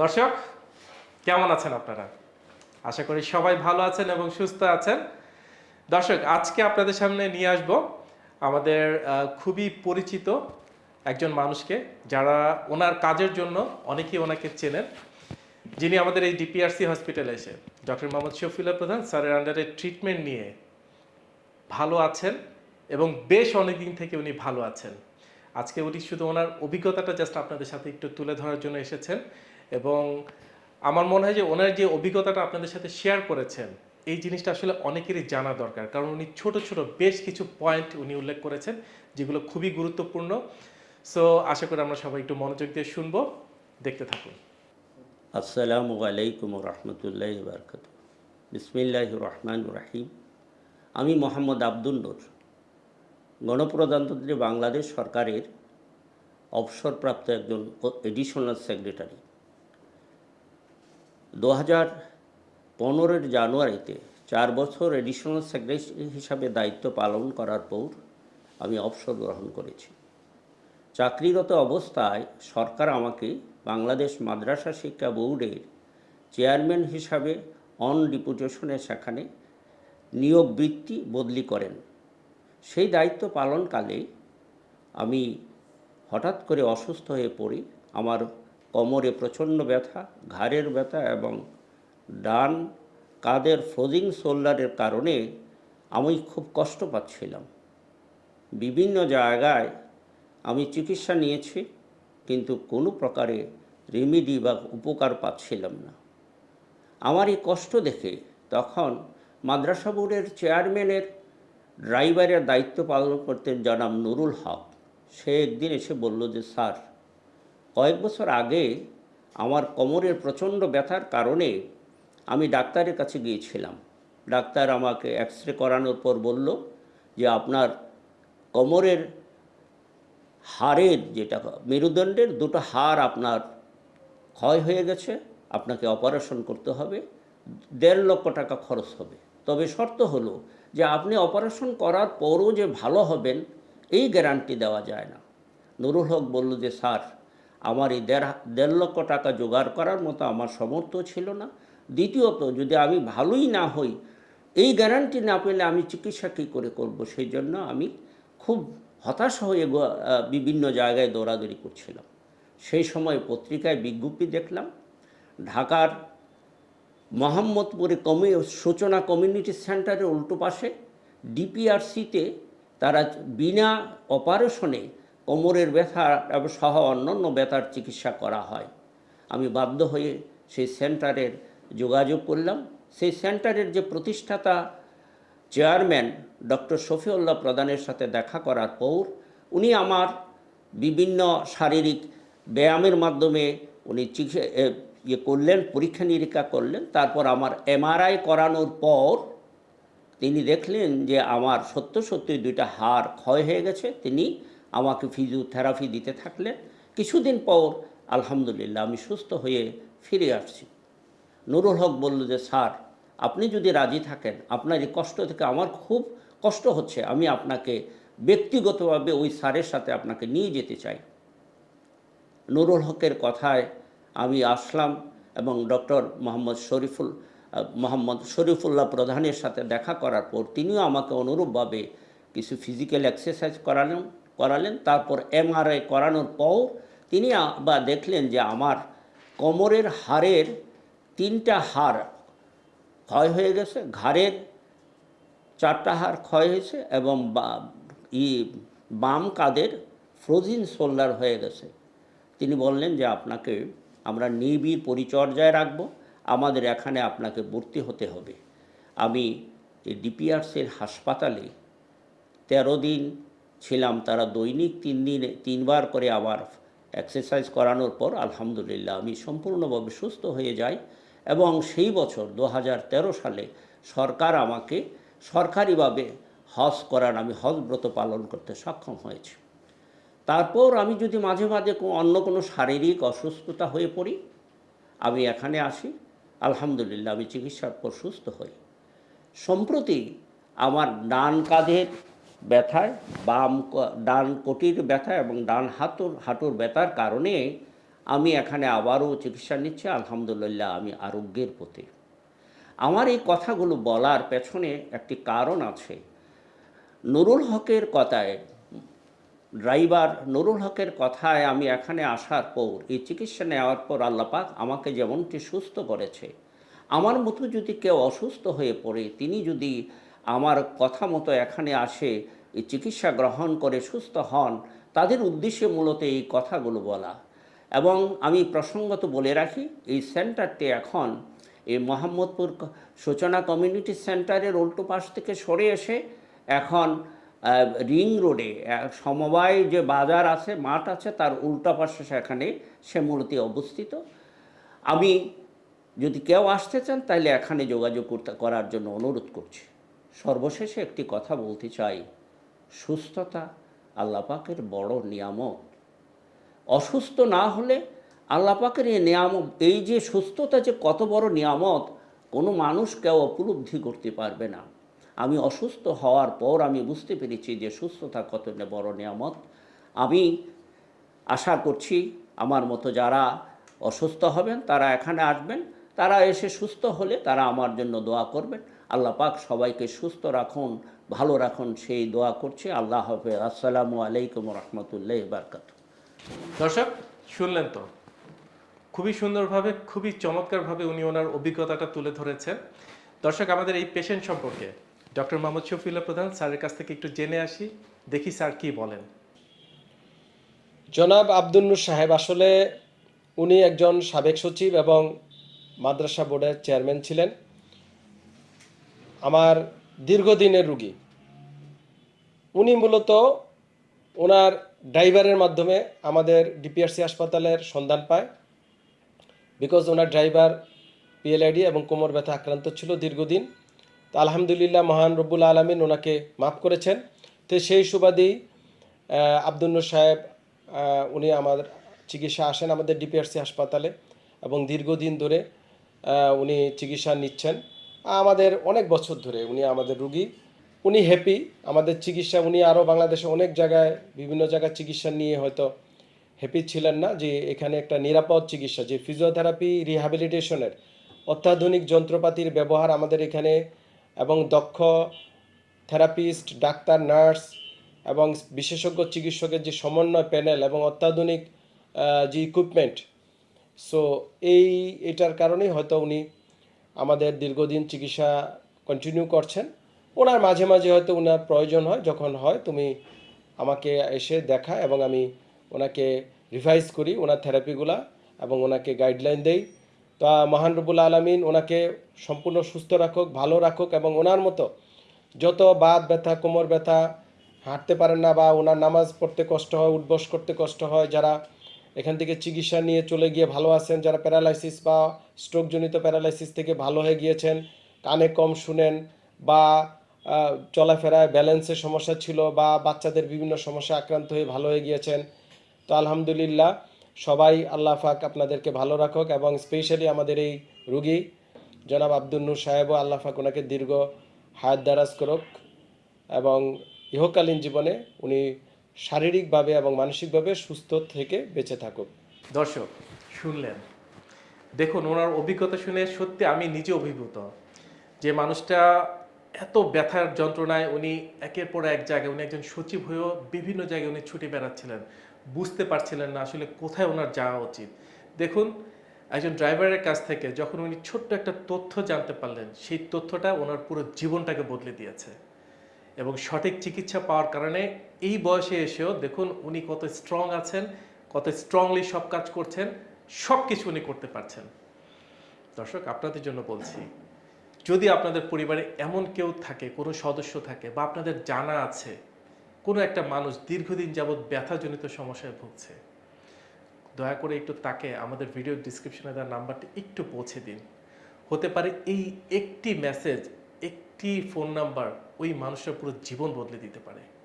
দর্শক, কেমন আছেন আপনারা? আশা করি সবাই ভালো আছেন এবং সুস্থ আছেন। দর্শক, আজকে আপনাদের সামনে নিয়ে আসব আমাদের খুবই পরিচিত একজন মানুষকে যারা ওনার কাজের জন্য অনেকেই ওনাকে চেনেন। যিনি আমাদের এই ডিপিআরসি হসপিটালে এসে, ডক্টর মোহাম্মদ শফিউল্লাহ প্রধান স্যারের আন্ডারে ট্রিটমেন্ট নিয়ে ভালো আছেন এবং বেশ অনেকদিন থেকে উনি ভালো আছেন। আজকে উনি শুধু ওনার অভিজ্ঞতাটা জাস্ট আপনাদের সাথে একটু তুলে ধরার জন্য এসেছেন। এবং আমার মনে হয় যে ওনার যে অভিজ্ঞতাটা আপনাদের সাথে শেয়ার করেছেন, এই জিনিসটা আসলে অনেকেরই জানা দরকার। কারণ উনি ছোট ছোট বেশ কিছু পয়েন্ট উনি উল্লেখ করেছেন, যেগুলো খুবই গুরুত্বপূর্ণ। সো আশা করি আমরা সবাই একটু মনোযোগ দিয়ে শুনব, দেখতে থাকুন। আসসালামু আলাইকুম রহমতুল্লাহ বারকাত বিসমিল্লাহ রহমান রাহিম। আমি মোহাম্মদ আব্দুল নূর, গণপ্রজাতন্ত্রী বাংলাদেশ সরকারের অবসরপ্রাপ্ত একজন এডিশনাল সেক্রেটারি দু হাজার পনেরোর জানুয়ারিতে চার বছর এডিশনাল সেক্রেটারি হিসাবে দায়িত্ব পালন করার পর আমি অবসর গ্রহণ করেছি। চাকরিরত অবস্থায় সরকার আমাকে বাংলাদেশ মাদ্রাসা শিক্ষা বোর্ডের চেয়ারম্যান হিসাবে অন ডিপুটেশনে সেখানে নিয়োগ বৃত্তি বদলি করেন। সেই দায়িত্ব পালনকালে আমি হঠাৎ করে অসুস্থ হয়ে পড়ি, আমার কোমরে ব্যথা, ঘাড়ের ব্যথা এবং ডান কাদের ফ্রোজিং শোল্ডারের কারণে আমি খুব কষ্ট পাচ্ছিলাম। বিভিন্ন জায়গায় আমি চিকিৎসা নিয়েছি কিন্তু কোনো প্রকারে রেমিডি বা উপকার পাচ্ছিলাম না। আমার এই কষ্ট দেখে তখন মাদ্রাসা বোর্ডের চেয়ারম্যানের ড্রাইভারের দায়িত্ব পালন করতেন জনাব নুরুল হক। সে একদিন এসে বলল যে, স্যার কয়েক বছর আগে আমার কোমরের প্রচণ্ড ব্যথার কারণে আমি ডাক্তারের কাছে গিয়েছিলাম। ডাক্তার আমাকে এক্স রে করানোর পর বলল যে আপনার কোমরের হাড়ের যেটা মেরুদণ্ডের দুটো হাড় আপনার ক্ষয় হয়ে গেছে, আপনাকে অপারেশন করতে হবে, দেড় লক্ষ টাকা খরচ হবে। তবে শর্ত হলো যে আপনি অপারেশন করার পরও যে ভালো হবেন, এই গ্যারান্টি দেওয়া যায় না। নুরুল হক বলল যে, স্যার আমার এই দেড় দেড় লক্ষ টাকা জোগাড় করার মতো আমার সামর্থ্য ছিল না। দ্বিতীয়ত, যদি আমি ভালোই না হই, এই গ্যারান্টি না পেলে আমি চিকিৎসা কী করে করব? সেই জন্য আমি খুব হতাশ হয়ে বিভিন্ন জায়গায় দৌড়াদৌড়ি করছিলাম। সেই সময় পত্রিকায় বিজ্ঞপ্তি দেখলাম, ঢাকার মোহাম্মদপুরে কমি, সূচনা কমিউনিটি সেন্টারের উল্টো পাশে, ডিপিআরসিতে তারা বিনা অপারেশনে কোমরের ব্যথা সহ অন্যান্য ব্যথার চিকিৎসা করা হয়। আমি বাধ্য হয়ে সেই সেন্টারের যোগাযোগ করলাম। সেই সেন্টারের যে প্রতিষ্ঠাতা চেয়ারম্যান ডক্টর শফিউল্লাহ প্রধানের সাথে দেখা করার পর উনি আমার বিভিন্ন শারীরিক ব্যায়ামের মাধ্যমে উনি ইয়ে করলেন, পরীক্ষা নিরীক্ষা করলেন। তারপর আমার এমআরআই করানোর পর তিনি দেখলেন যে আমার সত্য সত্যি দুইটা হাড় ক্ষয় হয়ে গেছে। তিনি আমাকে ফিজিওথেরাপি দিতে থাকলেন কিছুদিন পর, আলহামদুলিল্লাহ, আমি সুস্থ হয়ে ফিরে আসছি। নুরুল হক বলল যে, স্যার, আপনি যদি রাজি থাকেন, আপনার এই কষ্ট থেকে আমার খুব কষ্ট হচ্ছে। আমি আপনাকে ব্যক্তিগতভাবে ওই স্যারের সাথে আপনাকে নিয়ে যেতে চাই। নুরুল হকের কথায় আমি আসলাম এবং ডক্টর মোহাম্মদ শরীফুল, মোহাম্মদ শরীফুল্লাহ প্রধানের সাথে দেখা করার পর তিনিও আমাকে অনুরূপভাবে কিছু ফিজিক্যাল এক্সারসাইজ করালেন। করালেন। তারপর এমআরআই করানোর পর তিনি বা দেখলেন যে আমার কোমরের হাড়ের তিনটা হাড় ক্ষয় হয়ে গেছে, ঘাড়ের চারটা হাড় ক্ষয় হয়েছে এবং ই, বাম কাদের ফ্রোজিন সোল্ডার হয়ে গেছে। তিনি বললেন যে আপনাকে আমরা নিবিড় পরিচর্যায় রাখব, আমাদের এখানে আপনাকে ভর্তি হতে হবে। আমি এই ডিপিআরসির হাসপাতালে তেরো দিন ছিলাম, তারা দৈনিক তিন দিনে, তিনবার করে আবার এক্সারসাইজ করানোর পর আলহামদুলিল্লাহ আমি সম্পূর্ণভাবে সুস্থ হয়ে যাই এবং সেই বছর দু হাজার তেরো সালে সরকার আমাকে সরকারিভাবে হজ করার, আমি হজ ব্রত পালন করতে সক্ষম হয়েছি। তারপর আমি যদি মাঝে মাঝে অন্য কোনো শারীরিক অসুস্থতা হয়ে পড়ি, আমি এখানে আসি, আলহামদুলিল্লাহ আমি চিকিৎসার পর সুস্থ হই। সম্প্রতি আমার ডান কাঁধের ব্যথায়, বাম ডান কোটির ব্যথা এবং ডান হাতুর, হাঁটুর ব্যথার কারণে আমি এখানে আবারও চিকিৎসা নিচ্ছি, আলহামদুলিল্লাহ আমি আরোগ্যের পথে আমার এই কথাগুলো বলার পেছনে একটি কারণ আছে। নুরুল হকের কথায়, ড্রাইভার নুরুল হকের কথায় আমি এখানে আসার পর, এই চিকিৎসা নেওয়ার পর আল্লাপাক আমাকে যেমনটি সুস্থ করেছে, আমার মতো যদি কেউ অসুস্থ হয়ে পড়ে, তিনি যদি আমার কথা মতো এখানে আসে, এই চিকিৎসা গ্রহণ করে সুস্থ হন, তাদের উদ্দেশ্যে মূলত এই কথাগুলো বলা। এবং আমি প্রসঙ্গত বলে রাখি, এই সেন্টারটি এখন এই মোহাম্মদপুর সূচনা কমিউনিটি সেন্টারের উল্টো পাশ থেকে সরে এসে এখন রিং রোডে সমবায় যে বাজার আছে, মাঠ আছে, তার উল্টা পাশে সেখানে সে মূলত অবস্থিত। আমি যদি কেউ আসতে চান, তাহলে এখানে যোগাযোগ করতে, করার জন্য অনুরোধ করছি। সর্বশেষে একটি কথা বলতে চাই। সুস্থতা আল্লাপাকের বড় নিয়ামক অসুস্থ না হলে আল্লাপাকের এই নিয়ামক এই যে সুস্থতা যে কত বড় নিয়ামত, কোনো মানুষ কেউ উপলব্ধি করতে পারবে না। আমি অসুস্থ হওয়ার পর আমি বুঝতে পেরেছি যে সুস্থতা কত বড় নিয়ামত। আমি আশা করছি আমার মতো যারা অসুস্থ হবেন, তারা এখানে আসবেন। তারা এসে সুস্থ হলে তারা আমার জন্য দোয়া করবেন। আল্লাহ পাক সবাইকে সুস্থ রাখুন ভালো রাখুন সেই দোয়া করছি। আল্লাহ হাফেজ। আসসালামু আলাইকুম রহমতুল্লাহ বারকাত দর্শক শুনলেন তো? খুবই সুন্দরভাবে খুবই চমৎকারভাবে উনি ওনার অভিজ্ঞতাটা তুলে ধরেছেন। দর্শক আমাদের এই পেশেন্ট সম্পর্কে ডক্টর মোহাম্মদ শফিউল্লাহ প্রধান স্যারের কাছ থেকে একটু জেনে আসি দেখি স্যার কি বলেন। জনাব আব্দুন্নুর সাহেব আসলে উনি একজন সাবেক সচিব এবং মাদ্রাসা বোর্ডের চেয়ারম্যান ছিলেন। আমার দীর্ঘদিনের রুগী। উনি মূলত ওনার ড্রাইভারের মাধ্যমে আমাদের ডিপিআরসি হাসপাতালের সন্ধান পায়। বিকজ ওনার ড্রাইভার পিএলআইডি এবং কোমর ব্যথা আক্রান্ত ছিল দীর্ঘদিন। তো আলহামদুলিল্লাহ মহান রব্বুল আলমিন ওনাকে মাফ করেছেন। তো সেই সুবাদেই আহ, সাহেব উনি আমার চিকিৎসা আসেন আমাদের ডিপিআরসি হাসপাতালে এবং দীর্ঘদিন ধরে উনি চিকিৎসা নিচ্ছেন। আমাদের অনেক বছর ধরে উনি আমাদের রুগী। উনি হ্যাপি আমাদের চিকিৎসা, উনি আরও বাংলাদেশে অনেক জায়গায়, বিভিন্ন জায়গায় চিকিৎসা নিয়ে হয়তো হ্যাপি ছিলেন না যে এখানে একটা নিরাপদ চিকিৎসা, যে ফিজিওথেরাপি রিহ্যাবিলিটেশনের অত্যাধুনিক যন্ত্রপাতির ব্যবহার আমাদের এখানে এবং দক্ষ থেরাপিস্ট ডাক্তার নার্স এবং বিশেষজ্ঞ চিকিৎসকের যে সমন্বয় প্যানেল এবং অত্যাধুনিক যে ইকুইপমেন্ট সো এই, এটার কারণেই হয়তো উনি আমাদের দীর্ঘদিন চিকিৎসা কন্টিনিউ করছেন। ওনার মাঝে মাঝে হয়তো ওনার প্রয়োজন হয়, যখন হয় তুমি আমাকে এসে দেখা এবং আমি ওনাকে রিভাইজ করি, ওনার থেরাপিগুলা এবং ওনাকে গাইডলাইন দেই। তা মহান রবুল আলমিন ওনাকে সম্পূর্ণ সুস্থ রাখুক, ভালো রাখুক এবং ওনার মতো যত বাদ ব্যথা, কোমর ব্যথা, হাঁটতে পারেন না বা ওনার নামাজ পড়তে কষ্ট হয়, উঠবস করতে কষ্ট হয়, যারা এখান থেকে চিকিৎসা নিয়ে চলে গিয়ে ভালো আছেন, যারা প্যারালাইসিস বা স্ট্রোকজনিত প্যারালাইসিস থেকে ভালো হয়ে গিয়েছেন, কানে কম শুনেন বা চলাফেরায় ব্যালেন্সের সমস্যা ছিল বা বাচ্চাদের বিভিন্ন সমস্যা আক্রান্ত হয়ে ভালো হয়ে গিয়েছেন, তো আলহামদুলিল্লাহ সবাই আল্লাহ পাক আপনাদেরকে ভালো রাখুক এবং স্পেশালি আমাদের এই রুগী জনাব আব্দুল নূর সাহেবও আল্লাহ পাক ওনাকে দীর্ঘ হায়াত দারাজ করুক এবং ইহকালীন জীবনে উনি শারীরিকভাবে এবং মানসিকভাবে সুস্থ থেকে বেঁচে থাকুক। দর্শক, শুনলেন। দেখুন, ওনার অভিজ্ঞতা শুনে সত্যি আমি নিজে অভিভূত যে মানুষটা এত ব্যথার যন্ত্রণায় উনি একের পর এক জায়গায়, উনি একজন সচিব হয়েও বিভিন্ন জায়গায় উনি ছুটে বেড়াচ্ছিলেন। বুঝতে পারছিলেন না আসলে কোথায় ওনার যাওয়া উচিত। দেখুন, একজন ড্রাইভারের কাছ থেকে যখন উনি ছোট্ট একটা তথ্য জানতে পারলেন, সেই তথ্যটা ওনার পুরো জীবনটাকে বদলে দিয়েছে। এবং সঠিক চিকিৎসা পাওয়ার কারণে এই বয়সে এসেও দেখুন উনি কত স্ট্রং আছেন, কত স্ট্রংলি সব কাজ করছেন, সব কিছু উনি করতে পারছেন। দর্শক, আপনাদের জন্য বলছি, যদি আপনাদের পরিবারে এমন কেউ থাকে, কোনো সদস্য থাকে বা আপনাদের জানা আছে, কোনো একটা মানুষ দীর্ঘদিন যাবৎ ব্যথাজনিত সমস্যায় ভুগছে, দয়া করে একটু তাকে আমাদের ভিডিও ডিসক্রিপশনে দেওয়ার নাম্বারটি একটু পৌঁছে দিন। হতে পারে এই একটি মেসেজ একটি ফোন নাম্বার ওই মানুষের পুরো জীবন বদলে দিতে পারে।